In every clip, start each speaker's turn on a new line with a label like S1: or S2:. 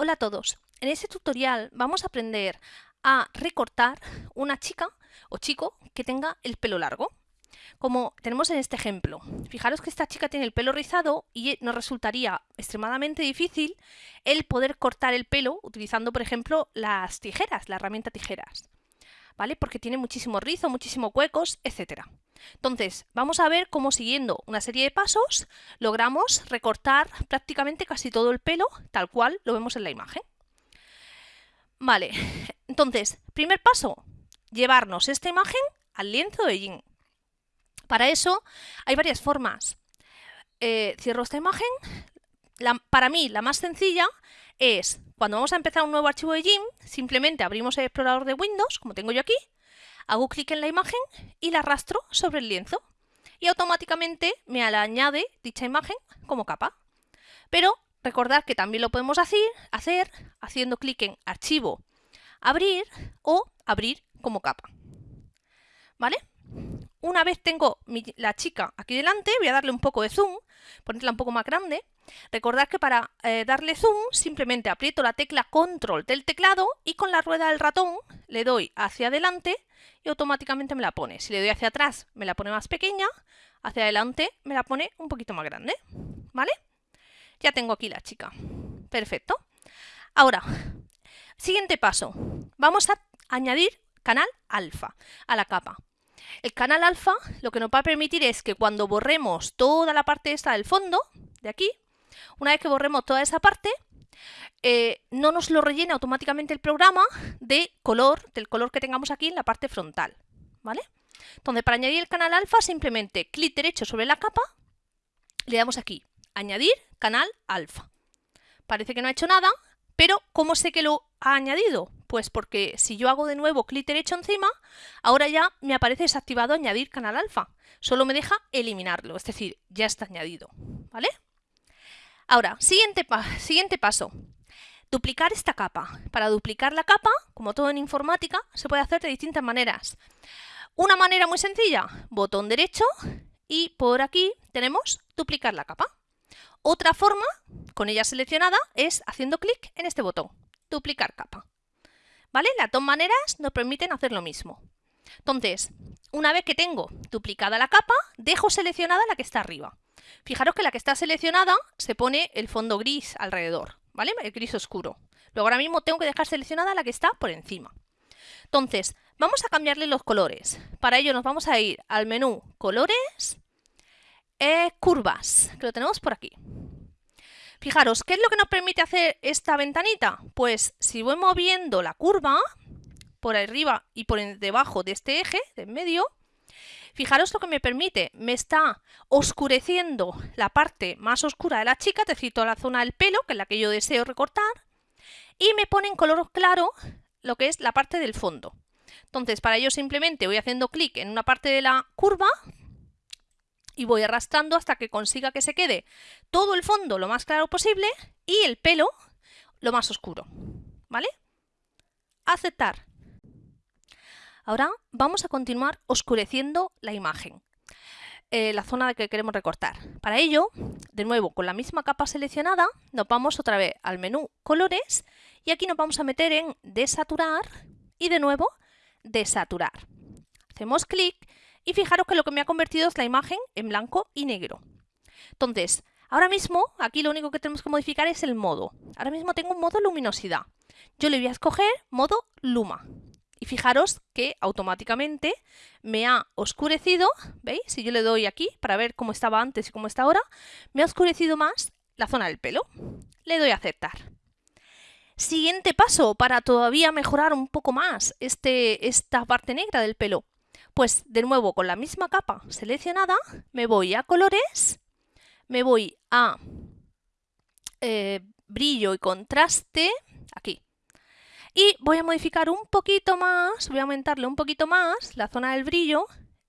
S1: Hola a todos. En este tutorial vamos a aprender a recortar una chica o chico que tenga el pelo largo. Como tenemos en este ejemplo. Fijaros que esta chica tiene el pelo rizado y nos resultaría extremadamente difícil el poder cortar el pelo utilizando, por ejemplo, las tijeras, la herramienta tijeras. ¿Vale? Porque tiene muchísimo rizo, muchísimos huecos, etcétera. Entonces, vamos a ver cómo siguiendo una serie de pasos logramos recortar prácticamente casi todo el pelo tal cual lo vemos en la imagen. Vale, entonces, primer paso, llevarnos esta imagen al lienzo de jean. Para eso hay varias formas. Eh, cierro esta imagen. Para mí, la más sencilla es, cuando vamos a empezar un nuevo archivo de GIMP, simplemente abrimos el explorador de Windows, como tengo yo aquí, hago clic en la imagen y la arrastro sobre el lienzo y automáticamente me añade dicha imagen como capa. Pero recordad que también lo podemos hacer haciendo clic en Archivo, Abrir o Abrir como capa. ¿Vale? Una vez tengo la chica aquí delante, voy a darle un poco de zoom, ponerla un poco más grande. Recordad que para eh, darle zoom simplemente aprieto la tecla control del teclado y con la rueda del ratón le doy hacia adelante y automáticamente me la pone. Si le doy hacia atrás me la pone más pequeña, hacia adelante me la pone un poquito más grande. ¿Vale? Ya tengo aquí la chica. Perfecto. Ahora, siguiente paso. Vamos a añadir canal alfa a la capa. El canal alfa lo que nos va a permitir es que cuando borremos toda la parte esta del fondo, de aquí, una vez que borremos toda esa parte, eh, no nos lo rellena automáticamente el programa de color, del color que tengamos aquí en la parte frontal. ¿Vale? Entonces, para añadir el canal alfa, simplemente clic derecho sobre la capa, le damos aquí, añadir canal alfa. Parece que no ha hecho nada, pero ¿cómo sé que lo ha añadido? Pues porque si yo hago de nuevo clic derecho encima, ahora ya me aparece desactivado añadir canal alfa. Solo me deja eliminarlo, es decir, ya está añadido. ¿Vale? Ahora, siguiente, siguiente paso. Duplicar esta capa. Para duplicar la capa, como todo en informática, se puede hacer de distintas maneras. Una manera muy sencilla, botón derecho y por aquí tenemos duplicar la capa. Otra forma, con ella seleccionada, es haciendo clic en este botón, duplicar capa. ¿Vale? Las dos maneras nos permiten hacer lo mismo. Entonces, una vez que tengo duplicada la capa, dejo seleccionada la que está arriba. Fijaros que la que está seleccionada se pone el fondo gris alrededor, ¿vale? El gris oscuro. Luego ahora mismo tengo que dejar seleccionada la que está por encima. Entonces, vamos a cambiarle los colores. Para ello nos vamos a ir al menú Colores, eh, Curvas, que lo tenemos por aquí. Fijaros, ¿qué es lo que nos permite hacer esta ventanita? Pues si voy moviendo la curva por arriba y por debajo de este eje, de en medio, Fijaros lo que me permite, me está oscureciendo la parte más oscura de la chica, decir, toda la zona del pelo, que es la que yo deseo recortar, y me pone en color claro lo que es la parte del fondo. Entonces, para ello simplemente voy haciendo clic en una parte de la curva y voy arrastrando hasta que consiga que se quede todo el fondo lo más claro posible y el pelo lo más oscuro. ¿Vale? Aceptar. Ahora vamos a continuar oscureciendo la imagen, eh, la zona que queremos recortar. Para ello, de nuevo, con la misma capa seleccionada, nos vamos otra vez al menú Colores y aquí nos vamos a meter en Desaturar y de nuevo Desaturar. Hacemos clic y fijaros que lo que me ha convertido es la imagen en blanco y negro. Entonces, ahora mismo, aquí lo único que tenemos que modificar es el modo. Ahora mismo tengo un modo luminosidad. Yo le voy a escoger modo Luma. Y fijaros que automáticamente me ha oscurecido, ¿veis? Si yo le doy aquí para ver cómo estaba antes y cómo está ahora, me ha oscurecido más la zona del pelo. Le doy a aceptar. Siguiente paso para todavía mejorar un poco más este, esta parte negra del pelo. Pues de nuevo con la misma capa seleccionada me voy a colores, me voy a eh, brillo y contraste, aquí, y voy a modificar un poquito más, voy a aumentarle un poquito más la zona del brillo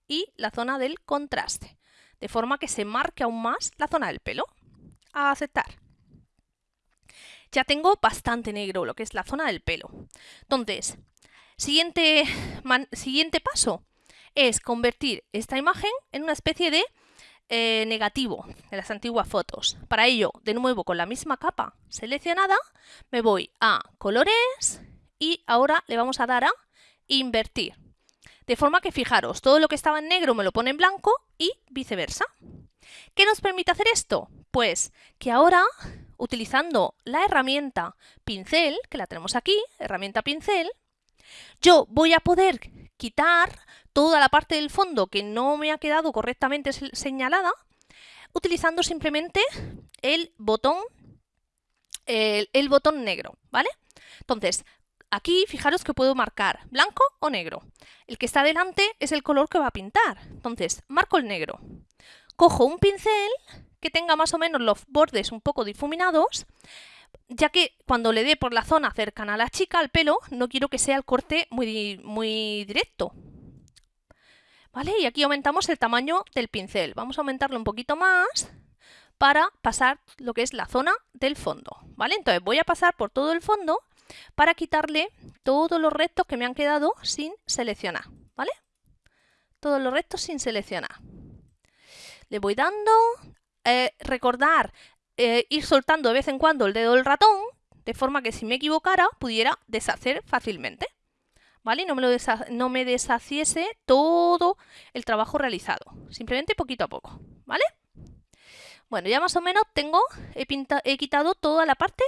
S1: y la zona del contraste, de forma que se marque aún más la zona del pelo. A aceptar. Ya tengo bastante negro lo que es la zona del pelo. Entonces, siguiente, siguiente paso es convertir esta imagen en una especie de eh, negativo de las antiguas fotos. Para ello, de nuevo con la misma capa seleccionada, me voy a colores y ahora le vamos a dar a invertir. De forma que fijaros, todo lo que estaba en negro me lo pone en blanco y viceversa. ¿Qué nos permite hacer esto? Pues que ahora, utilizando la herramienta pincel, que la tenemos aquí, herramienta pincel, yo voy a poder quitar toda la parte del fondo que no me ha quedado correctamente señalada utilizando simplemente el botón, el, botón negro, ¿vale? Entonces, aquí fijaros que puedo marcar blanco o negro. El que está delante es el color que va a pintar. Entonces, marco el negro. Cojo un pincel que tenga más o menos los bordes un poco difuminados ya que cuando le dé por la zona cercana a la chica, al pelo, no quiero que sea el corte muy, muy directo. ¿Vale? Y aquí aumentamos el tamaño del pincel. Vamos a aumentarlo un poquito más para pasar lo que es la zona del fondo. ¿Vale? Entonces voy a pasar por todo el fondo para quitarle todos los restos que me han quedado sin seleccionar. ¿Vale? Todos los restos sin seleccionar. Le voy dando... Eh, recordar eh, ir soltando de vez en cuando el dedo del ratón, de forma que si me equivocara pudiera deshacer fácilmente. ¿Vale? No me, lo no me deshaciese todo el trabajo realizado, simplemente poquito a poco, ¿vale? Bueno, ya más o menos tengo, he, he quitado toda la parte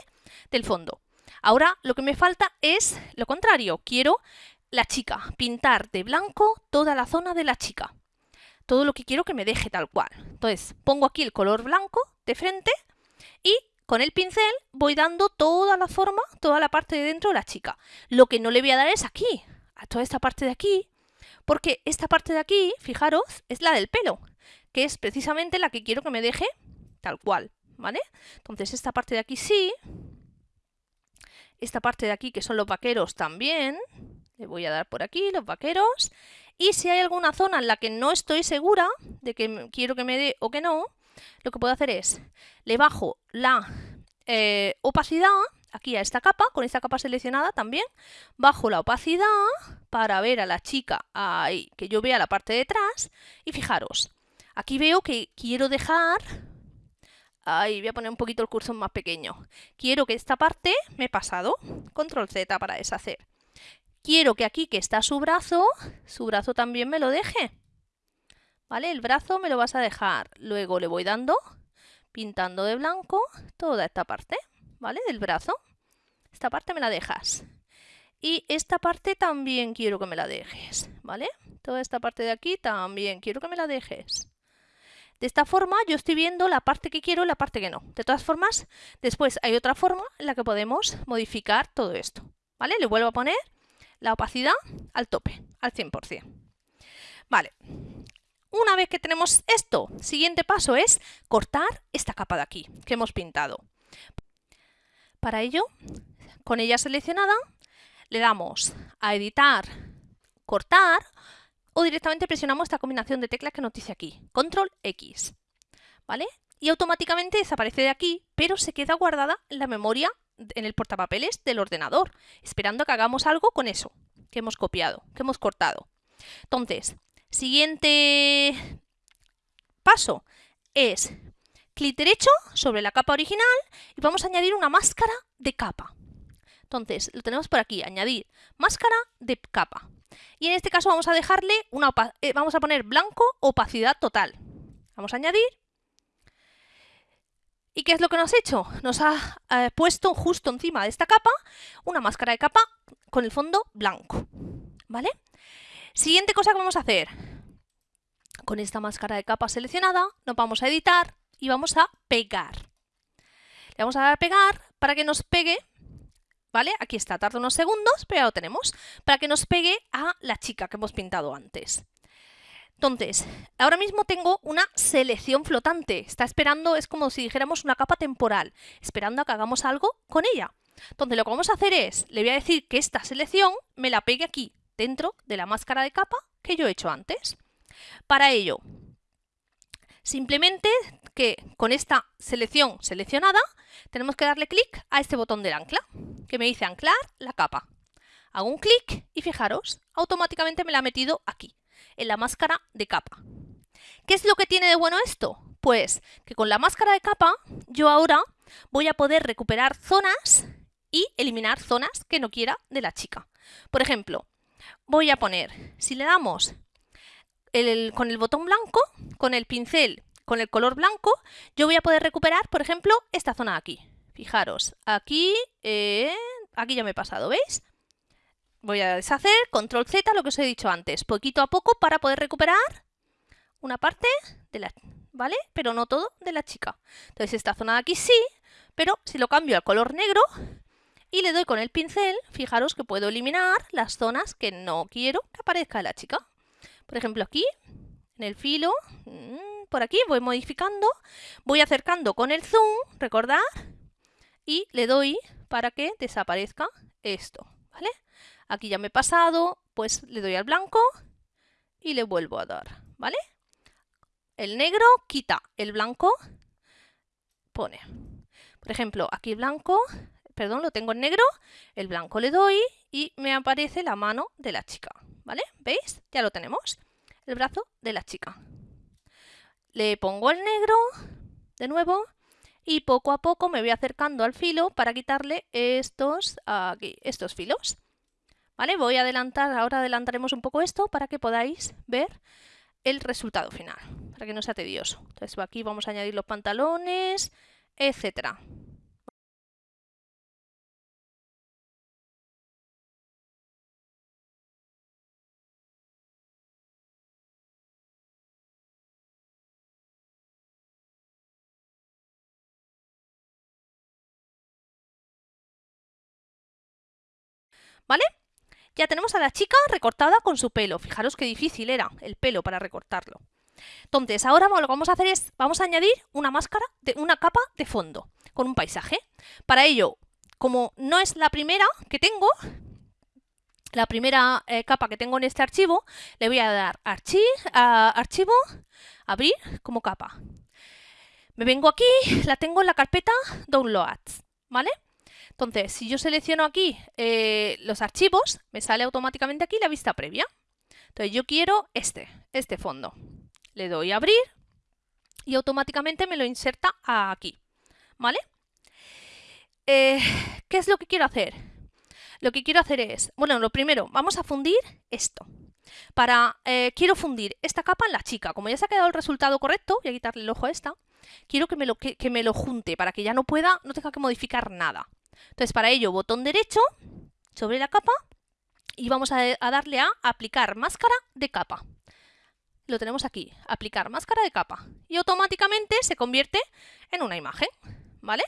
S1: del fondo. Ahora lo que me falta es lo contrario, quiero la chica, pintar de blanco toda la zona de la chica. Todo lo que quiero que me deje tal cual. Entonces pongo aquí el color blanco de frente y con el pincel voy dando toda la forma, toda la parte de dentro de la chica. Lo que no le voy a dar es aquí, a toda esta parte de aquí, porque esta parte de aquí, fijaros, es la del pelo, que es precisamente la que quiero que me deje tal cual, ¿vale? Entonces esta parte de aquí sí, esta parte de aquí que son los vaqueros también, le voy a dar por aquí los vaqueros, y si hay alguna zona en la que no estoy segura de que quiero que me dé o que no, lo que puedo hacer es, le bajo la eh, opacidad aquí a esta capa, con esta capa seleccionada también, bajo la opacidad para ver a la chica ahí, que yo vea la parte de atrás, y fijaros, aquí veo que quiero dejar, ahí voy a poner un poquito el cursor más pequeño, quiero que esta parte me he pasado, control Z para deshacer, quiero que aquí que está su brazo, su brazo también me lo deje, ¿Vale? El brazo me lo vas a dejar. Luego le voy dando, pintando de blanco, toda esta parte, ¿vale? Del brazo. Esta parte me la dejas. Y esta parte también quiero que me la dejes, ¿vale? Toda esta parte de aquí también quiero que me la dejes. De esta forma yo estoy viendo la parte que quiero y la parte que no. De todas formas, después hay otra forma en la que podemos modificar todo esto. ¿Vale? Le vuelvo a poner la opacidad al tope, al 100%. Vale, una vez que tenemos esto, siguiente paso es cortar esta capa de aquí que hemos pintado. Para ello, con ella seleccionada, le damos a editar, cortar o directamente presionamos esta combinación de teclas que nos dice aquí, control X, ¿vale? Y automáticamente desaparece de aquí, pero se queda guardada en la memoria, en el portapapeles del ordenador, esperando que hagamos algo con eso que hemos copiado, que hemos cortado. Entonces, Siguiente paso es clic derecho sobre la capa original y vamos a añadir una máscara de capa. Entonces, lo tenemos por aquí, añadir máscara de capa. Y en este caso vamos a dejarle una eh, vamos a poner blanco opacidad total. Vamos a añadir. ¿Y qué es lo que nos ha hecho? Nos ha eh, puesto justo encima de esta capa una máscara de capa con el fondo blanco. ¿Vale? Siguiente cosa que vamos a hacer. Con esta máscara de capa seleccionada, nos vamos a editar y vamos a pegar. Le vamos a dar a pegar para que nos pegue, ¿vale? Aquí está, tarda unos segundos, pero ya lo tenemos, para que nos pegue a la chica que hemos pintado antes. Entonces, ahora mismo tengo una selección flotante. Está esperando, es como si dijéramos una capa temporal, esperando a que hagamos algo con ella. Entonces, lo que vamos a hacer es, le voy a decir que esta selección me la pegue aquí, dentro de la máscara de capa que yo he hecho antes. Para ello, simplemente que con esta selección seleccionada tenemos que darle clic a este botón del ancla que me dice anclar la capa. Hago un clic y fijaros, automáticamente me la ha metido aquí, en la máscara de capa. ¿Qué es lo que tiene de bueno esto? Pues que con la máscara de capa yo ahora voy a poder recuperar zonas y eliminar zonas que no quiera de la chica. Por ejemplo, voy a poner, si le damos con el botón blanco, con el pincel, con el color blanco, yo voy a poder recuperar, por ejemplo, esta zona de aquí. Fijaros, aquí, eh, aquí ya me he pasado, ¿veis? Voy a deshacer, control Z, lo que os he dicho antes, poquito a poco para poder recuperar una parte de la, ¿vale? Pero no todo de la chica. Entonces esta zona de aquí sí, pero si lo cambio al color negro y le doy con el pincel, fijaros que puedo eliminar las zonas que no quiero que aparezca la chica. Por ejemplo aquí, en el filo, mm, por aquí voy modificando, voy acercando con el zoom, recordar, y le doy para que desaparezca esto, ¿vale? Aquí ya me he pasado, pues le doy al blanco y le vuelvo a dar, ¿vale? El negro quita, el blanco pone. Por ejemplo, aquí blanco, perdón, lo tengo en negro, el blanco le doy y me aparece la mano de la chica, ¿vale? ¿Veis? Ya lo tenemos, el brazo de la chica. Le pongo el negro, de nuevo, y poco a poco me voy acercando al filo para quitarle estos, aquí, estos filos. ¿Vale? Voy a adelantar, ahora adelantaremos un poco esto para que podáis ver el resultado final, para que no sea tedioso. Entonces aquí vamos a añadir los pantalones, etcétera. ¿Vale? Ya tenemos a la chica recortada con su pelo. Fijaros qué difícil era el pelo para recortarlo. Entonces, ahora lo que vamos a hacer es, vamos a añadir una máscara, de, una capa de fondo con un paisaje. Para ello, como no es la primera que tengo, la primera eh, capa que tengo en este archivo, le voy a dar archivo, abrir como capa. Me vengo aquí, la tengo en la carpeta Downloads, ¿vale? Entonces, si yo selecciono aquí eh, los archivos, me sale automáticamente aquí la vista previa. Entonces, yo quiero este, este fondo. Le doy a abrir y automáticamente me lo inserta aquí. ¿Vale? Eh, ¿Qué es lo que quiero hacer? Lo que quiero hacer es, bueno, lo primero, vamos a fundir esto. Para, eh, quiero fundir esta capa en la chica. Como ya se ha quedado el resultado correcto, voy a quitarle el ojo a esta, quiero que me lo, que me lo junte para que ya no pueda, no tenga que modificar nada. Entonces, para ello, botón derecho sobre la capa y vamos a, darle a aplicar máscara de capa. Lo tenemos aquí, aplicar máscara de capa. Y automáticamente se convierte en una imagen, ¿vale?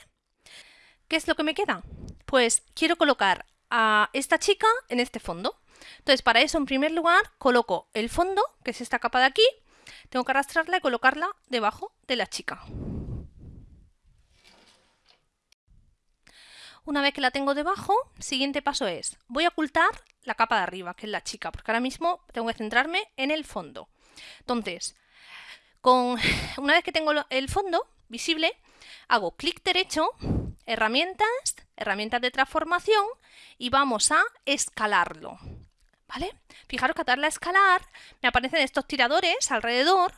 S1: ¿Qué es lo que me queda? Pues quiero colocar a esta chica en este fondo. Entonces, para eso, en primer lugar, coloco el fondo, que es esta capa de aquí. Tengo que arrastrarla y colocarla debajo de la chica. Una vez que la tengo debajo, siguiente paso es, voy a ocultar la capa de arriba, que es la chica, porque ahora mismo tengo que centrarme en el fondo. Entonces, con, una vez que tengo el fondo visible, hago clic derecho, herramientas, herramientas de transformación y vamos a escalarlo. ¿Vale? Fijaros que al darle a escalar me aparecen estos tiradores alrededor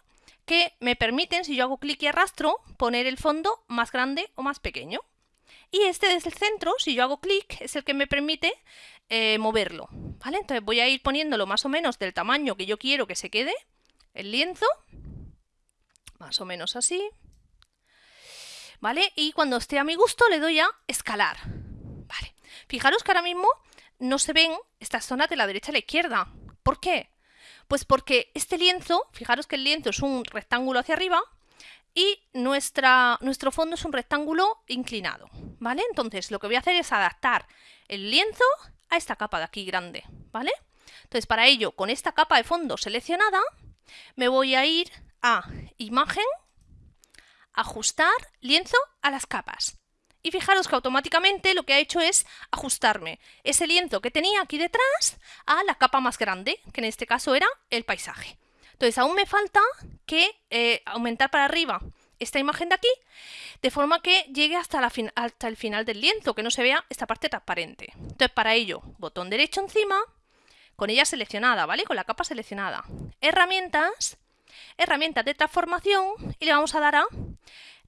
S1: que me permiten, si yo hago clic y arrastro, poner el fondo más grande o más pequeño. Y este desde el centro, si yo hago clic, es el que me permite eh, moverlo. ¿vale? Entonces voy a ir poniéndolo más o menos del tamaño que yo quiero que se quede el lienzo. Más o menos así. ¿Vale? Y cuando esté a mi gusto le doy a escalar. ¿Vale? Fijaros que ahora mismo no se ven estas zonas de la derecha a la izquierda. ¿Por qué? Pues porque este lienzo, fijaros que el lienzo es un rectángulo hacia arriba, y nuestra, nuestro fondo es un rectángulo inclinado, ¿vale? Entonces lo que voy a hacer es adaptar el lienzo a esta capa de aquí grande, ¿vale? Entonces para ello, con esta capa de fondo seleccionada, me voy a ir a Imagen, Ajustar, Lienzo a las capas. Y fijaros que automáticamente lo que ha hecho es ajustarme ese lienzo que tenía aquí detrás a la capa más grande, que en este caso era el paisaje. Entonces aún me falta que eh, aumentar para arriba esta imagen de aquí, de forma que llegue hasta, la hasta el final del lienzo, que no se vea esta parte transparente. Entonces para ello, botón derecho encima, con ella seleccionada, ¿vale? Con la capa seleccionada. Herramientas, herramienta de transformación y le vamos a dar a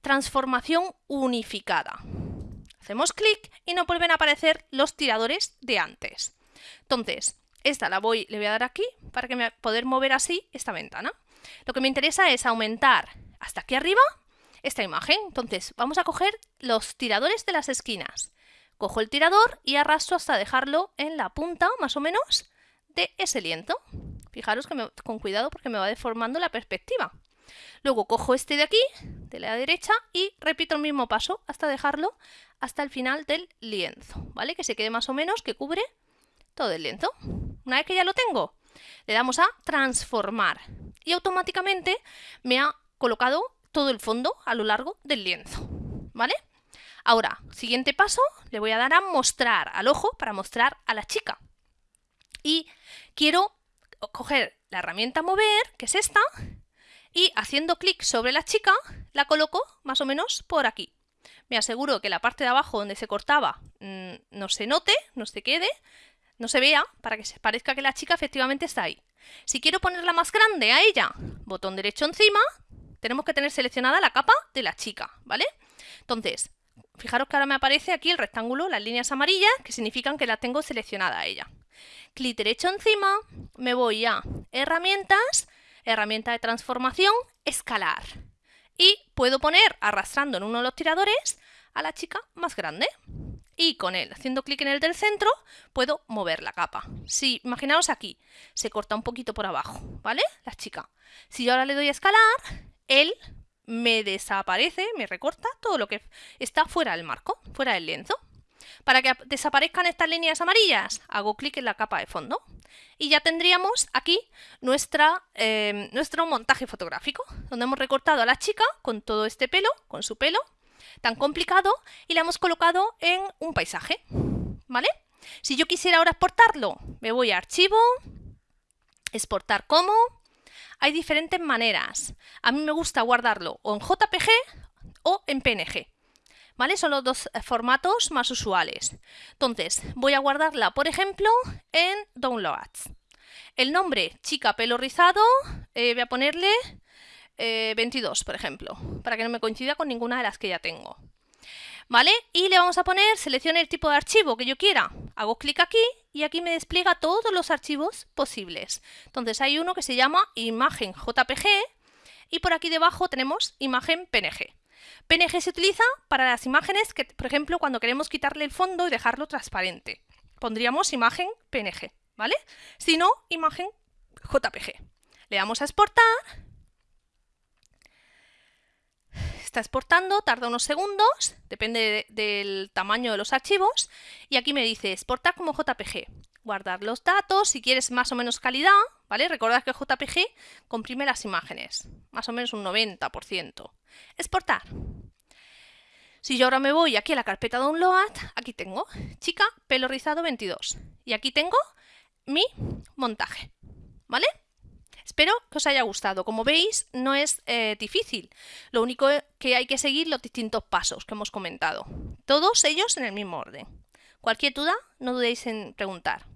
S1: transformación unificada. Hacemos clic y nos vuelven a aparecer los tiradores de antes. Entonces, esta la voy, le voy a dar aquí para que me, poder mover así esta ventana. Lo que me interesa es aumentar hasta aquí arriba esta imagen. Entonces, vamos a coger los tiradores de las esquinas. Cojo el tirador y arrastro hasta dejarlo en la punta, más o menos, de ese lienzo. Fijaros que con cuidado porque me va deformando la perspectiva. Luego cojo este de aquí, de la derecha, y repito el mismo paso hasta dejarlo hasta el final del lienzo, ¿vale? Que se quede más o menos, que cubre todo el lienzo. Una vez que ya lo tengo, le damos a transformar y automáticamente me ha colocado todo el fondo a lo largo del lienzo, ¿vale? Ahora, siguiente paso, le voy a dar a mostrar al ojo para mostrar a la chica. Y quiero coger la herramienta mover, que es esta, y haciendo clic sobre la chica, la coloco más o menos por aquí. Me aseguro que la parte de abajo donde se cortaba mm, no se note, no se quede, no se vea, para que se parezca que la chica efectivamente está ahí. Si quiero ponerla más grande a ella, botón derecho encima, tenemos que tener seleccionada la capa de la chica, ¿vale? Entonces, fijaros que ahora me aparece aquí el rectángulo, las líneas amarillas, que significan que la tengo seleccionada a ella. Clic derecho encima, me voy a herramientas, herramienta de transformación, escalar. Y puedo poner, arrastrando en uno de los tiradores, a la chica más grande. Y con él, haciendo clic en el del centro, puedo mover la capa. Si, imaginaos aquí, se corta un poquito por abajo, ¿vale? La chica. Si yo ahora le doy a escalar, él me desaparece, me recorta todo lo que está fuera del marco, fuera del lienzo. Para que desaparezcan estas líneas amarillas, hago clic en la capa de fondo y ya tendríamos aquí nuestra, eh, nuestro montaje fotográfico, donde hemos recortado a la chica con todo este pelo, con su pelo tan complicado, y la hemos colocado en un paisaje. ¿Vale? Si yo quisiera ahora exportarlo, me voy a Archivo, Exportar como, hay diferentes maneras. A mí me gusta guardarlo o en JPG o en PNG. ¿Vale? Son los dos eh, formatos más usuales. Entonces, voy a guardarla, por ejemplo, en Downloads. El nombre, chica pelo rizado, eh, voy a ponerle 22, eh, por ejemplo, para que no me coincida con ninguna de las que ya tengo. ¿Vale? Y le vamos a poner, seleccione el tipo de archivo que yo quiera. Hago clic aquí y aquí me despliega todos los archivos posibles. Entonces hay uno que se llama imagen JPG y por aquí debajo tenemos imagen PNG. PNG se utiliza para las imágenes que, por ejemplo, cuando queremos quitarle el fondo y dejarlo transparente. Pondríamos imagen PNG, ¿vale? Si no, imagen JPG. Le damos a exportar está exportando, tarda unos segundos, depende del tamaño de los archivos, y aquí me dice exportar como JPG. Guardar los datos, si quieres más o menos calidad, ¿vale? Recordad que JPG comprime las imágenes, más o menos un 90%. Exportar. Si yo ahora me voy aquí a la carpeta Download, aquí tengo chica pelo rizado 22 y aquí tengo mi montaje, ¿vale? Espero que os haya gustado. Como veis, no es eh, difícil. Lo único que hay que seguir los distintos pasos que hemos comentado. Todos ellos en el mismo orden. Cualquier duda, no dudéis en preguntar.